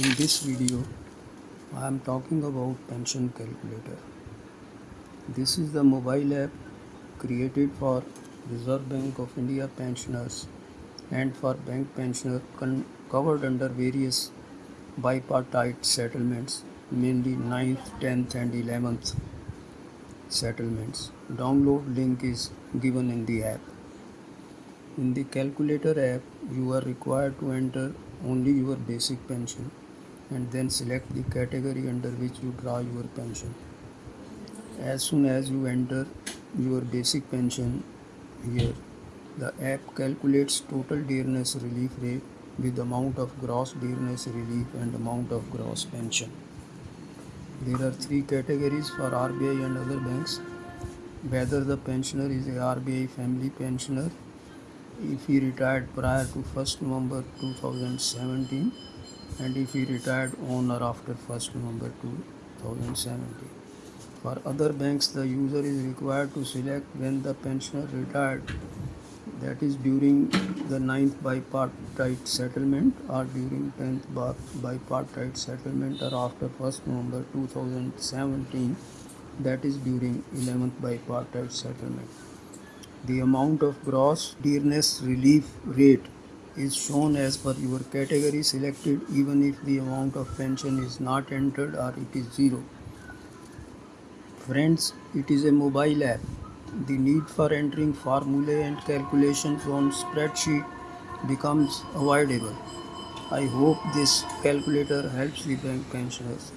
In this video, I am talking about pension calculator. This is the mobile app created for Reserve Bank of India pensioners and for bank pensioners con- covered under various bipartite settlements, mainly 9th, 10th, and 11th settlements. Download link is given in the app. In the calculator app, you are required to enter only your basic pension and then select the category under which you draw your pension. As soon as you enter your basic pension here, the app calculates total dearness relief rate with amount of gross dearness relief and amount of gross pension. There are three categories for RBI and other banks. Whether the pensioner is a RBI family pensioner, if he retired prior to 1st November 2017, and if he retired on or after 1st November 2017. For other banks, the user is required to select when the pensioner retired, that is during the 9th bipartite settlement or during 10th bipartite settlement or after 1st November 2017, that is during 11th bipartite settlement. The amount of gross dearness relief rate is shown as per your category selected even if the amount of pension is not entered or it is zero. Friends, it is a mobile app. The need for entering formulae and calculations on spreadsheet becomes avoidable. I hope this calculator helps the bank pensioners.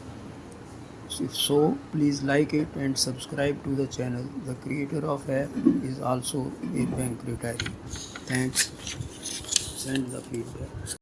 If so, please like it and subscribe to the channel. The creator of app is also a bank retiree. Thanks. Send the feedback.